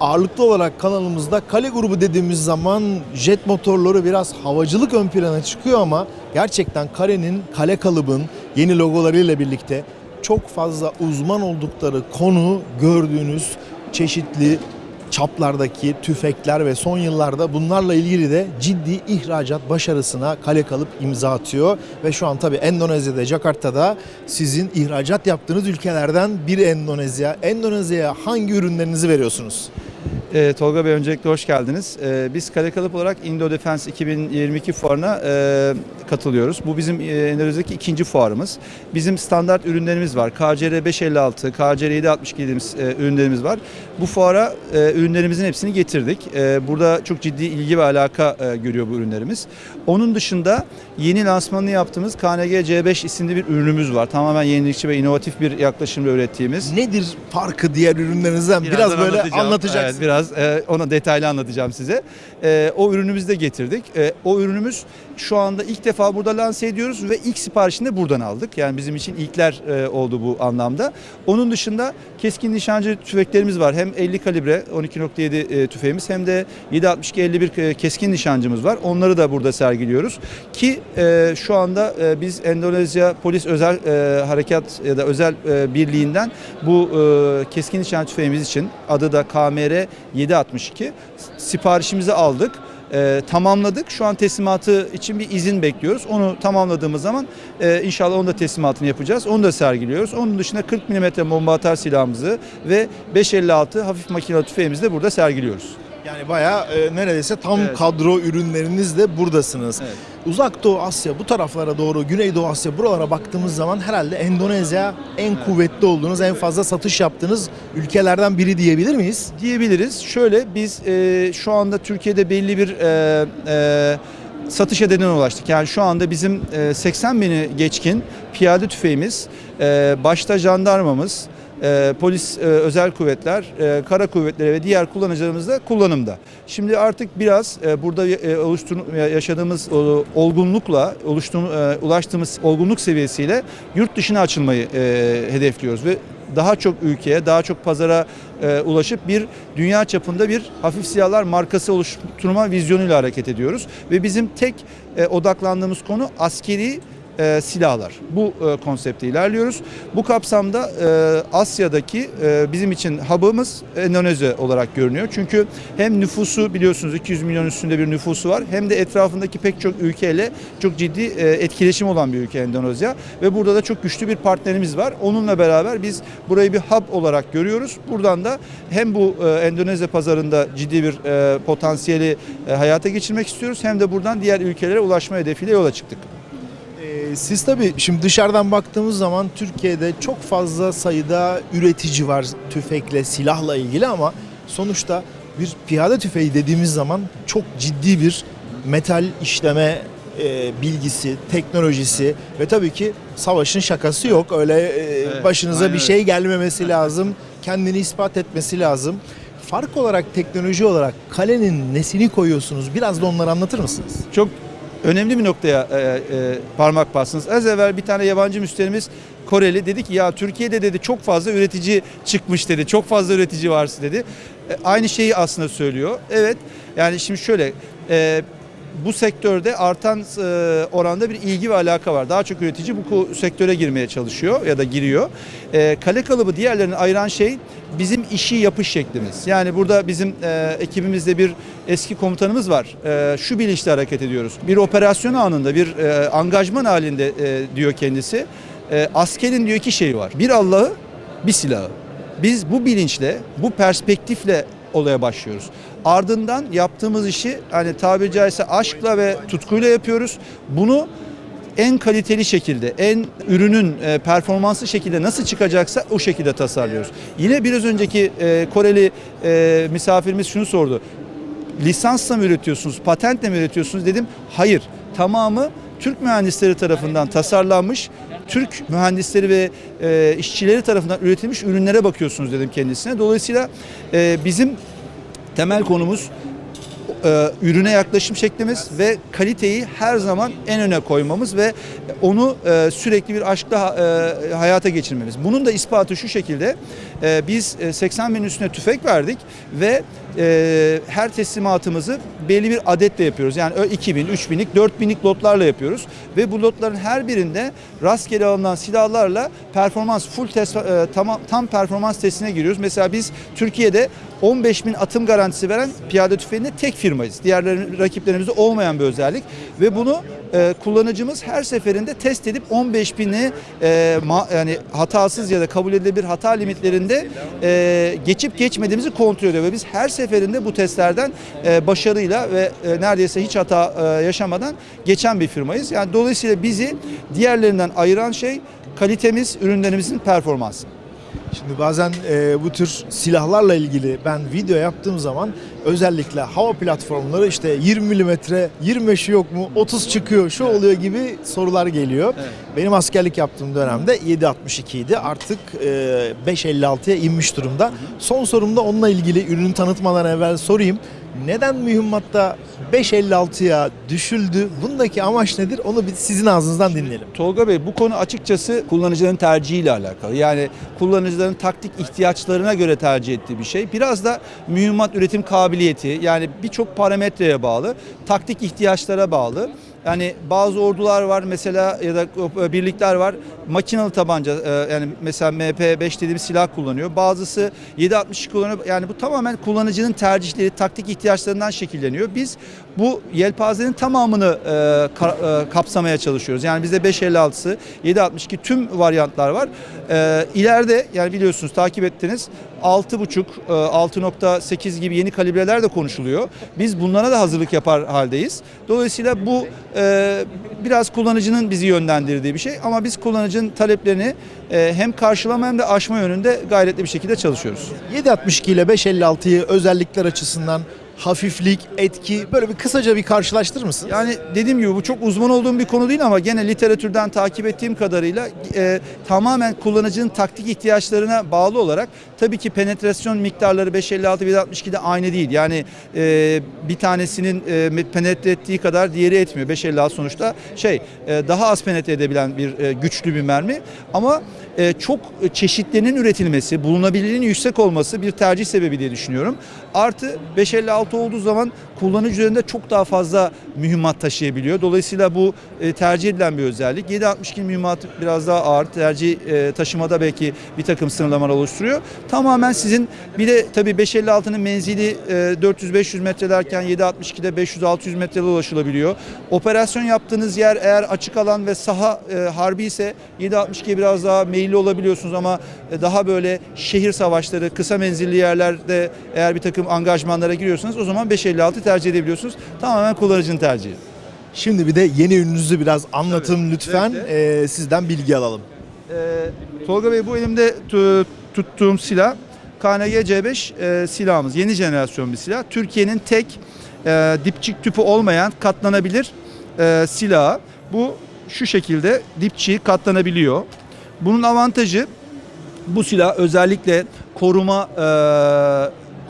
Ağırlıklı olarak kanalımızda kale grubu dediğimiz zaman jet motorları biraz havacılık ön plana çıkıyor ama gerçekten kalenin, kale kalıbın yeni logolarıyla birlikte çok fazla uzman oldukları konu gördüğünüz çeşitli çaplardaki tüfekler ve son yıllarda bunlarla ilgili de ciddi ihracat başarısına kale kalıp imza atıyor. Ve şu an tabii Endonezya'da, Jakarta'da sizin ihracat yaptığınız ülkelerden biri Endonezya. Endonezya'ya hangi ürünlerinizi veriyorsunuz? Ee, Tolga Bey öncelikle hoş geldiniz. Ee, biz Kale Kalıp olarak Indo Defense 2022 fuarına e, katılıyoruz. Bu bizim e, Endonezya'daki ikinci fuarımız. Bizim standart ürünlerimiz var. KCR 556, KCR 762 dediğimiz e, ürünlerimiz var. Bu fuara e, ürünlerimizin hepsini getirdik. E, burada çok ciddi ilgi ve alaka e, görüyor bu ürünlerimiz. Onun dışında yeni lansmanını yaptığımız KNG C5 isimli bir ürünümüz var. Tamamen yenilikçi ve inovatif bir yaklaşımla ürettiğimiz. Nedir farkı diğer ürünlerinizden? Biraz Birazdan böyle anlatacaksın. Evet, biraz e, ona detaylı anlatacağım size. E, o ürünümüzü de getirdik. E, o ürünümüz şu anda ilk defa burada lanse ediyoruz ve ilk siparişini de buradan aldık. Yani bizim için ilkler e, oldu bu anlamda. Onun dışında keskin nişancı tüfeklerimiz var. Hem 50 kalibre 12.7 e, tüfeğimiz hem de 7.62 51 e, keskin nişancımız var. Onları da burada sergiliyoruz. Ki e, şu anda e, biz Endonezya Polis Özel e, Harekat ya da Özel e, Birliği'nden bu e, keskin nişancı tüfeğimiz için adı da KMR 762 siparişimizi aldık. E, tamamladık. Şu an teslimatı için bir izin bekliyoruz. Onu tamamladığımız zaman e, inşallah onun da teslimatını yapacağız. Onu da sergiliyoruz. Onun dışında 40 mm bomba atar silahımızı ve 556 hafif makinalı tüfeğimizi de burada sergiliyoruz. Yani bayağı e, neredeyse tam Evet. kadro ürünlerinizle buradasınız. Evet. Uzak Doğu Asya bu taraflara doğru, Güneydoğu Asya buralara baktığımız zaman herhalde Endonezya en kuvvetli olduğunuz, en fazla satış yaptığınız ülkelerden biri diyebilir miyiz? diyebiliriz. Şöyle biz e, şu anda Türkiye'de belli bir e, e, satış hedefine ulaştık. Yani şu anda bizim e, 80 bini geçkin piyade tüfeğimiz, e, başta jandarmamız, e, polis, e, özel kuvvetler, e, kara kuvvetleri ve diğer kullanıcılarımız da kullanımda. Şimdi artık biraz e, burada e, oluştur yaşadığımız e, olgunlukla, oluştuğum, e, ulaştığımız olgunluk seviyesiyle yurt dışına açılmayı e, hedefliyoruz ve daha çok ülkeye, daha çok pazara e, ulaşıp bir dünya çapında bir hafif silahlar markası oluşturma vizyonuyla hareket ediyoruz. Ve bizim tek e, odaklandığımız konu askeri e, silahlar. Bu e, konsepte ilerliyoruz. Bu kapsamda e, Asya'daki e, bizim için hub'ımız Endonezya olarak görünüyor. Çünkü hem nüfusu biliyorsunuz 200 milyon üstünde bir nüfusu var hem de etrafındaki pek çok ülkeyle çok ciddi e, etkileşim olan bir ülke Endonezya ve burada da çok güçlü bir partnerimiz var. Onunla beraber biz burayı bir hub olarak görüyoruz. Buradan da hem bu e, Endonezya pazarında ciddi bir e, potansiyeli e, hayata geçirmek istiyoruz hem de buradan diğer ülkelere ulaşma hedefiyle yola çıktık. Siz tabii şimdi dışarıdan baktığımız zaman Türkiye'de çok fazla sayıda üretici var tüfekle, silahla ilgili ama sonuçta bir piyade tüfeği dediğimiz zaman çok ciddi bir metal işleme e, bilgisi, teknolojisi ve tabii ki savaşın şakası yok. Öyle e, başınıza aynen bir şey gelmemesi lazım, kendini ispat etmesi lazım. Fark olarak teknoloji olarak kalenin nesini koyuyorsunuz? Biraz da onları anlatır mısınız? Çok önemli bir noktaya e, e, parmak bastınız. Az evvel bir tane yabancı müşterimiz Koreli dedi ki ya Türkiye'de dedi çok fazla üretici çıkmış dedi. Çok fazla üretici var dedi. E, aynı şeyi aslında söylüyor. Evet yani şimdi şöyle e, bu sektörde artan e, oranda bir ilgi ve alaka var. Daha çok üretici bu sektöre girmeye çalışıyor ya da giriyor. E, kale kalıbı diğerlerini ayıran şey bizim işi yapış şeklimiz. Yani burada bizim e, ekibimizde bir eski komutanımız var. E, şu bilinçle hareket ediyoruz. Bir operasyon anında, bir e, angajman halinde e, diyor kendisi. E, askerin diyor iki şeyi var. Bir Allah'ı, bir silahı. Biz bu bilinçle, bu perspektifle olaya başlıyoruz. Ardından yaptığımız işi hani tabiri caizse aşkla ve tutkuyla yapıyoruz. Bunu en kaliteli şekilde, en ürünün e, performanslı şekilde nasıl çıkacaksa o şekilde tasarlıyoruz. Yine biraz önceki Koreli misafirimiz şunu sordu. Lisansla mı üretiyorsunuz, patentle mi üretiyorsunuz dedim. Hayır, tamamı Türk mühendisleri tarafından tasarlanmış, Türk mühendisleri ve e, işçileri tarafından üretilmiş ürünlere bakıyorsunuz dedim kendisine. Dolayısıyla e, bizim temel konumuz e, ürüne yaklaşım şeklimiz ve kaliteyi her zaman en öne koymamız ve onu e, sürekli bir aşkla e, hayata geçirmemiz. Bunun da ispatı şu şekilde biz e, 80 bin üstüne tüfek verdik ve her teslimatımızı belli bir adetle yapıyoruz. Yani ö- 2000, 3000'lik, 4000'lik lotlarla yapıyoruz ve bu lotların her birinde rastgele alınan silahlarla performans full test, tam, tam performans testine giriyoruz. Mesela biz Türkiye'de 15 bin atım garantisi veren piyade tüfeğinde tek firmayız. Diğer rakiplerimizde olmayan bir özellik ve bunu e, kullanıcımız her seferinde test edip 15 bini e, ma- yani hatasız ya da kabul edilebilir hata limitlerinde e, geçip geçmediğimizi kontrol ediyor ve biz her seferinde bu testlerden e, başarıyla ve e, neredeyse hiç hata e, yaşamadan geçen bir firmayız. Yani dolayısıyla bizi diğerlerinden ayıran şey kalitemiz, ürünlerimizin performansı. Şimdi bazen e, bu tür silahlarla ilgili ben video yaptığım zaman özellikle hava platformları işte 20 milimetre 25'i yok mu 30 çıkıyor şu oluyor gibi sorular geliyor. Evet. Benim askerlik yaptığım dönemde 7.62 idi artık e, 5.56'ya inmiş durumda. Son sorumda onunla ilgili ürünü tanıtmadan evvel sorayım. Neden mühimmatta 5.56'ya düşüldü? Bundaki amaç nedir? Onu bir sizin ağzınızdan dinleyelim. Tolga Bey bu konu açıkçası kullanıcıların tercihiyle alakalı. Yani kullanıcıların taktik ihtiyaçlarına göre tercih ettiği bir şey. Biraz da mühimmat üretim kabiliyeti yani birçok parametreye bağlı, taktik ihtiyaçlara bağlı. Yani bazı ordular var mesela ya da birlikler var makinalı tabanca e, yani mesela MP5 dediğimiz silah kullanıyor. Bazısı 7.62 kullanıyor. Yani bu tamamen kullanıcının tercihleri, taktik ihtiyaçlarından şekilleniyor. Biz bu yelpazenin tamamını e, e, kapsamaya çalışıyoruz. Yani bizde 5.56'sı, 7.62 tüm varyantlar var. E, yani biliyorsunuz takip ettiniz 6.5, e, 6.8 gibi yeni kalibreler de konuşuluyor. Biz bunlara da hazırlık yapar haldeyiz. Dolayısıyla bu biraz kullanıcının bizi yönlendirdiği bir şey ama biz kullanıcının taleplerini e, hem karşılama hem de aşma yönünde gayretli bir şekilde çalışıyoruz. 7.62 ile 5.56'yı özellikler açısından hafiflik, etki böyle bir kısaca bir karşılaştırır mısın? Yani dediğim gibi bu çok uzman olduğum bir konu değil ama gene literatürden takip ettiğim kadarıyla e, tamamen kullanıcının taktik ihtiyaçlarına bağlı olarak tabii ki penetrasyon miktarları 556 762'de aynı değil. Yani e, bir tanesinin e, penetre ettiği kadar diğeri etmiyor. 556 sonuçta şey e, daha az penetre edebilen bir e, güçlü bir mermi ama e, çok çeşitlerinin üretilmesi, bulunabilirliğinin yüksek olması bir tercih sebebi diye düşünüyorum. Artı 556 olduğu zaman kullanıcı üzerinde çok daha fazla mühimmat taşıyabiliyor. Dolayısıyla bu e, tercih edilen bir özellik. 762 mühimmat biraz daha ağır. Tercih e, taşımada belki bir takım sınırlamalar oluşturuyor. Tamamen sizin bir de tabii 556'nın menzili e, 400-500 metrelerken 762'de 500-600 metrede ulaşılabiliyor. Operasyon yaptığınız yer eğer açık alan ve saha e, harbi ise 762'ye biraz daha meyilli olabiliyorsunuz ama e, daha böyle şehir savaşları, kısa menzilli yerlerde eğer bir takım angajmanlara giriyorsanız o zaman 556 tercih edebiliyorsunuz. Tamamen kullanıcının tercihi. Şimdi bir de yeni ürününüzü biraz anlatın Tabii, lütfen. zevkle. Ee, sizden bilgi alalım. Ee, Tolga Bey bu elimde tu- tuttuğum silah KNG C5 e, silahımız. Yeni jenerasyon bir silah. Türkiye'nin tek e, dipçik tüpü olmayan katlanabilir e, silahı. Bu şu şekilde dipçiği katlanabiliyor. Bunun avantajı bu silah özellikle koruma e,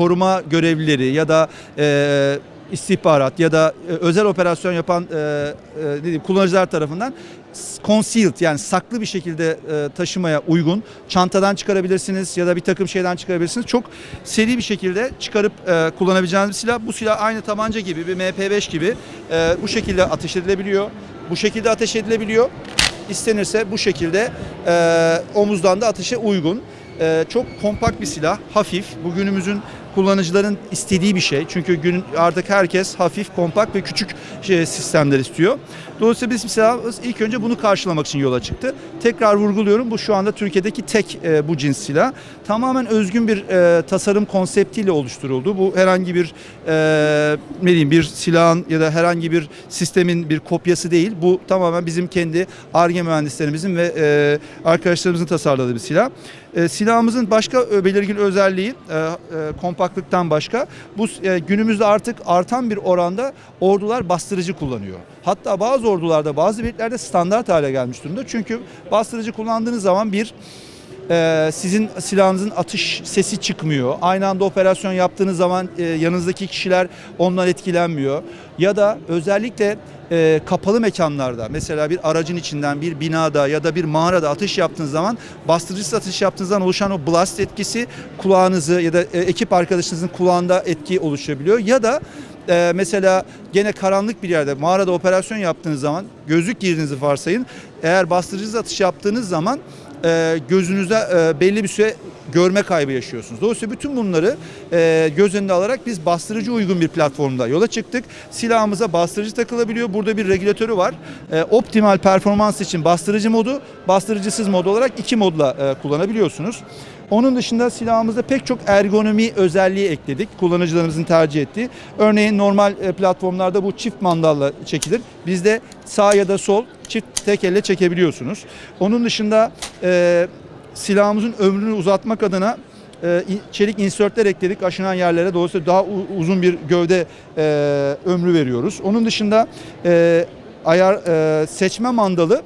koruma görevlileri ya da e, istihbarat ya da e, özel operasyon yapan e, e, ne diyeyim, kullanıcılar tarafından concealed yani saklı bir şekilde e, taşımaya uygun. Çantadan çıkarabilirsiniz ya da bir takım şeyden çıkarabilirsiniz. Çok seri bir şekilde çıkarıp e, kullanabileceğiniz bir silah. Bu silah aynı tabanca gibi bir MP5 gibi e, bu şekilde ateş edilebiliyor. Bu şekilde ateş edilebiliyor. İstenirse bu şekilde e, omuzdan da ateşe uygun. E, çok kompakt bir silah, hafif. Bugünümüzün kullanıcıların istediği bir şey. Çünkü gün artık herkes hafif, kompakt ve küçük şey, sistemler istiyor. Dolayısıyla biz silahımız ilk önce bunu karşılamak için yola çıktı. Tekrar vurguluyorum bu şu anda Türkiye'deki tek e, bu cins silah. Tamamen özgün bir e, tasarım konseptiyle oluşturuldu. Bu herhangi bir e, ne diyeyim bir silahın ya da herhangi bir sistemin bir kopyası değil. Bu tamamen bizim kendi ARGE mühendislerimizin ve e, arkadaşlarımızın tasarladığı bir silah. E, silahımızın başka e, belirgin özelliği e, kompaktlıktan başka bu günümüzde artık artan bir oranda ordular bastırıcı kullanıyor. Hatta bazı ordularda bazı birliklerde standart hale gelmiş durumda. Çünkü bastırıcı kullandığınız zaman bir e, sizin silahınızın atış sesi çıkmıyor. Aynı anda operasyon yaptığınız zaman e, yanınızdaki kişiler ondan etkilenmiyor. Ya da özellikle e, kapalı mekanlarda mesela bir aracın içinden bir binada ya da bir mağarada atış yaptığınız zaman bastırıcısız atış yaptığınız zaman oluşan o blast etkisi kulağınızı ya da e, ekip arkadaşınızın kulağında etki oluşabiliyor ya da e, mesela gene karanlık bir yerde mağarada operasyon yaptığınız zaman gözlük girdiğinizi varsayın eğer bastırıcısız atış yaptığınız zaman e, gözünüze e, belli bir süre görme kaybı yaşıyorsunuz. Dolayısıyla bütün bunları e, göz önüne alarak biz bastırıcı uygun bir platformda yola çıktık. Silahımıza bastırıcı takılabiliyor. Burada bir regülatörü var. E, optimal performans için bastırıcı modu, bastırıcısız mod olarak iki modla e, kullanabiliyorsunuz. Onun dışında silahımızda pek çok ergonomi özelliği ekledik. Kullanıcılarımızın tercih ettiği. Örneğin normal e, platformlarda bu çift mandalla çekilir. Bizde sağ ya da sol çift tek elle çekebiliyorsunuz. Onun dışında e, silahımızın ömrünü uzatmak adına e, çelik insertler ekledik aşınan yerlere. Dolayısıyla daha uzun bir gövde e, ömrü veriyoruz. Onun dışında e, ayar e, seçme mandalı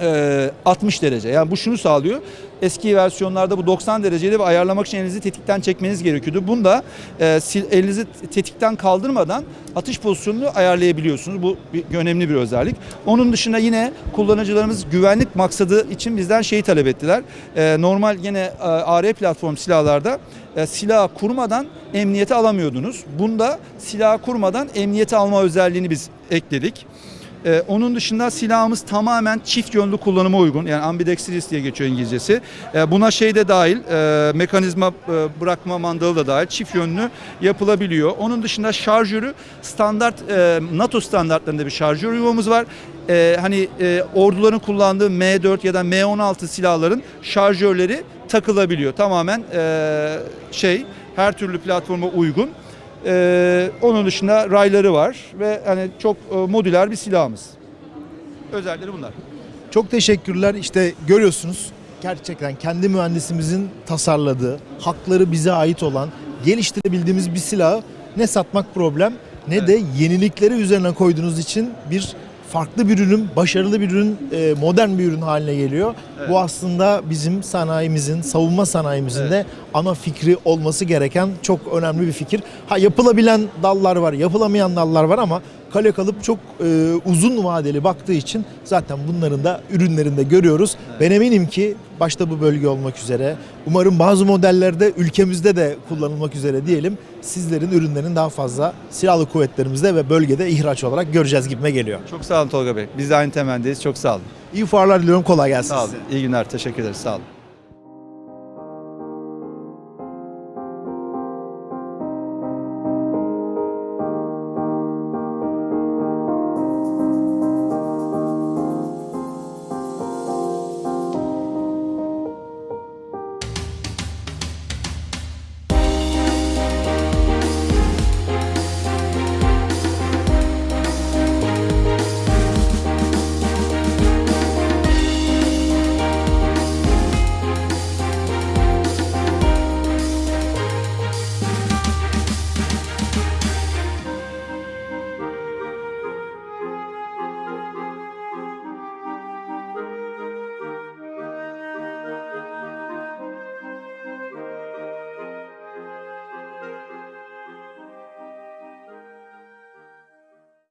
e, 60 derece. Yani bu şunu sağlıyor. Eski versiyonlarda bu 90 dereceydi ve ayarlamak için elinizi tetikten çekmeniz gerekiyordu. Bunda e, elinizi tetikten kaldırmadan atış pozisyonunu ayarlayabiliyorsunuz. Bu bir, önemli bir özellik. Onun dışında yine kullanıcılarımız güvenlik maksadı için bizden şeyi talep ettiler. E, normal yine e, AR platform silahlarda e, silahı kurmadan emniyete alamıyordunuz. Bunda silahı kurmadan emniyete alma özelliğini biz ekledik. Ee, onun dışında silahımız tamamen çift yönlü kullanıma uygun. Yani ambidextrous diye geçiyor İngilizcesi. Ee, buna şey de dahil, e, mekanizma e, bırakma mandalı da dahil çift yönlü yapılabiliyor. Onun dışında şarjörü standart e, NATO standartlarında bir şarjör yuvamız var. E, hani e, orduların kullandığı M4 ya da M16 silahların şarjörleri takılabiliyor. Tamamen e, şey her türlü platforma uygun. Ee, onun dışında rayları var ve hani çok e, modüler bir silahımız. Özellikleri bunlar. Çok teşekkürler. İşte görüyorsunuz gerçekten kendi mühendisimizin tasarladığı, hakları bize ait olan, geliştirebildiğimiz bir silahı ne satmak problem ne Evet. de yenilikleri üzerine koyduğunuz için bir farklı bir ürün, başarılı bir ürün, e, modern bir ürün haline geliyor. Evet. Bu aslında bizim sanayimizin, savunma sanayimizin de ana fikri olması gereken çok önemli bir fikir. Ha yapılabilen dallar var, yapılamayan dallar var ama kale kalıp çok e, uzun vadeli baktığı için zaten bunların da ürünlerinde görüyoruz. Ben eminim ki başta bu bölge olmak üzere umarım bazı modellerde ülkemizde de kullanılmak üzere diyelim sizlerin ürünlerin daha fazla silahlı kuvvetlerimizde ve bölgede ihraç olarak göreceğiz gibime geliyor. Çok sağ olun Tolga Bey. Biz de aynı temendeyiz. Çok sağ olun. İyi fuarlar diliyorum kolay gelsin Sağ olun. size. İyi günler. Teşekkür ederiz. Sağ olun.